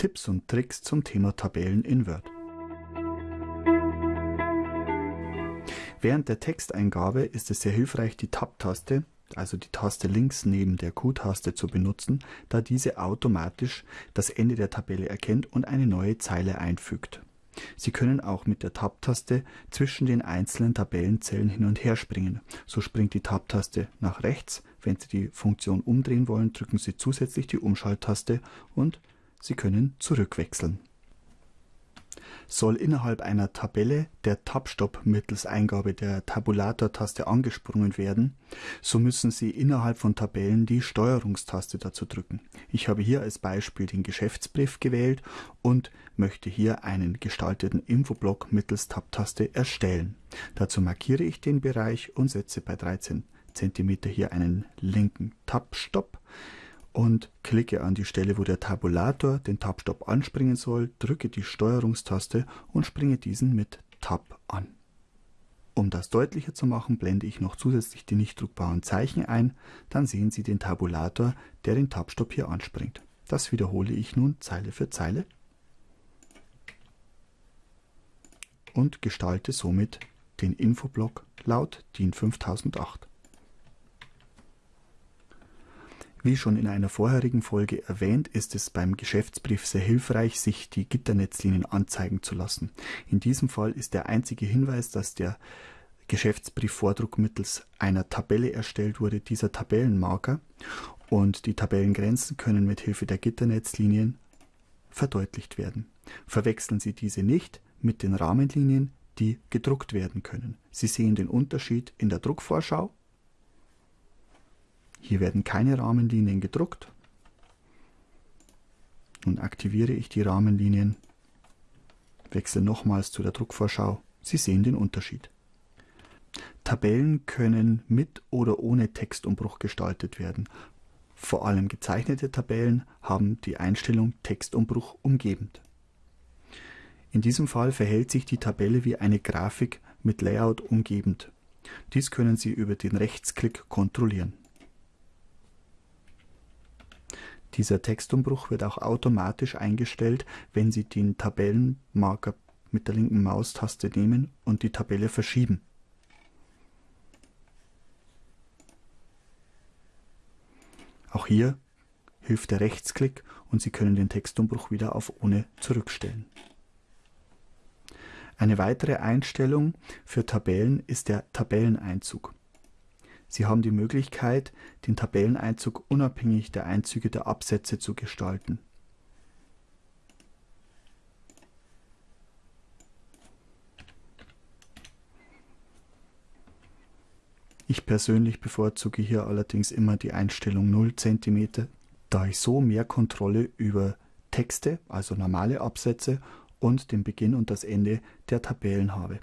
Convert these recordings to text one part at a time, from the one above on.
Tipps und Tricks zum Thema Tabellen in Word. Während der Texteingabe ist es sehr hilfreich, die Tab-Taste, also die Taste links neben der Q-Taste zu benutzen, da diese automatisch das Ende der Tabelle erkennt und eine neue Zeile einfügt. Sie können auch mit der Tab-Taste zwischen den einzelnen Tabellenzellen hin und her springen. So springt die Tab-Taste nach rechts. Wenn Sie die Funktion umdrehen wollen, drücken Sie zusätzlich die Umschalttaste und Sie können zurückwechseln. Soll innerhalb einer Tabelle der Tab-Stopp mittels Eingabe der Tabulator-Taste angesprungen werden, so müssen Sie innerhalb von Tabellen die Steuerungstaste dazu drücken. Ich habe hier als Beispiel den Geschäftsbrief gewählt und möchte hier einen gestalteten Infoblock mittels Tab-Taste erstellen. Dazu markiere ich den Bereich und setze bei 13 cm hier einen linken Tab-Stopp und klicke an die Stelle, wo der Tabulator den Tab-Stopp anspringen soll, drücke die Steuerungstaste und springe diesen mit Tab an. Um das deutlicher zu machen, blende ich noch zusätzlich die nicht druckbaren Zeichen ein, dann sehen Sie den Tabulator, der den Tab-Stopp hier anspringt. Das wiederhole ich nun Zeile für Zeile und gestalte somit den Infoblock laut DIN 5008. Wie schon in einer vorherigen Folge erwähnt, ist es beim Geschäftsbrief sehr hilfreich, sich die Gitternetzlinien anzeigen zu lassen. In diesem Fall ist der einzige Hinweis, dass der Geschäftsbriefvordruck mittels einer Tabelle erstellt wurde, dieser Tabellenmarker und die Tabellengrenzen können mit Hilfe der Gitternetzlinien verdeutlicht werden. Verwechseln Sie diese nicht mit den Rahmenlinien, die gedruckt werden können. Sie sehen den Unterschied in der Druckvorschau hier werden keine Rahmenlinien gedruckt. Nun aktiviere ich die Rahmenlinien, wechsle nochmals zu der Druckvorschau. Sie sehen den Unterschied. Tabellen können mit oder ohne Textumbruch gestaltet werden. Vor allem gezeichnete Tabellen haben die Einstellung Textumbruch umgebend. In diesem Fall verhält sich die Tabelle wie eine Grafik mit Layout umgebend. Dies können Sie über den Rechtsklick kontrollieren. Dieser Textumbruch wird auch automatisch eingestellt, wenn Sie den Tabellenmarker mit der linken Maustaste nehmen und die Tabelle verschieben. Auch hier hilft der Rechtsklick und Sie können den Textumbruch wieder auf Ohne zurückstellen. Eine weitere Einstellung für Tabellen ist der Tabelleneinzug. Sie haben die Möglichkeit, den Tabelleneinzug unabhängig der Einzüge der Absätze zu gestalten. Ich persönlich bevorzuge hier allerdings immer die Einstellung 0 cm, da ich so mehr Kontrolle über Texte, also normale Absätze und den Beginn und das Ende der Tabellen habe.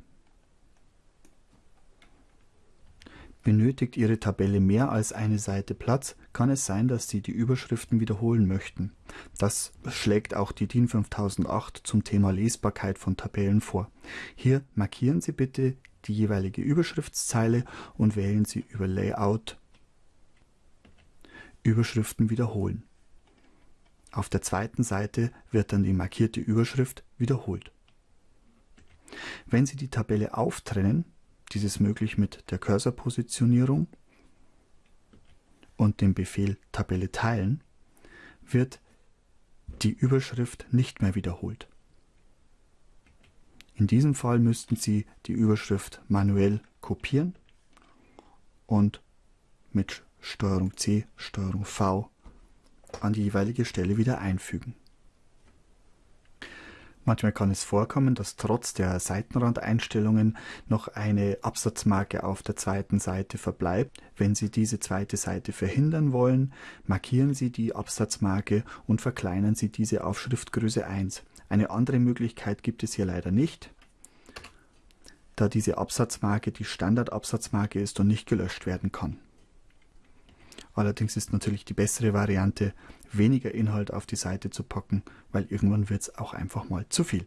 Benötigt Ihre Tabelle mehr als eine Seite Platz, kann es sein, dass Sie die Überschriften wiederholen möchten. Das schlägt auch die DIN 5008 zum Thema Lesbarkeit von Tabellen vor. Hier markieren Sie bitte die jeweilige Überschriftszeile und wählen Sie über Layout Überschriften wiederholen. Auf der zweiten Seite wird dann die markierte Überschrift wiederholt. Wenn Sie die Tabelle auftrennen, dies ist möglich mit der Cursorpositionierung und dem Befehl Tabelle teilen, wird die Überschrift nicht mehr wiederholt. In diesem Fall müssten Sie die Überschrift manuell kopieren und mit STRG C, STRG V an die jeweilige Stelle wieder einfügen. Manchmal kann es vorkommen, dass trotz der Seitenrandeinstellungen noch eine Absatzmarke auf der zweiten Seite verbleibt. Wenn Sie diese zweite Seite verhindern wollen, markieren Sie die Absatzmarke und verkleinern Sie diese auf Schriftgröße 1. Eine andere Möglichkeit gibt es hier leider nicht, da diese Absatzmarke die Standardabsatzmarke ist und nicht gelöscht werden kann. Allerdings ist natürlich die bessere Variante, weniger Inhalt auf die Seite zu packen, weil irgendwann wird es auch einfach mal zu viel.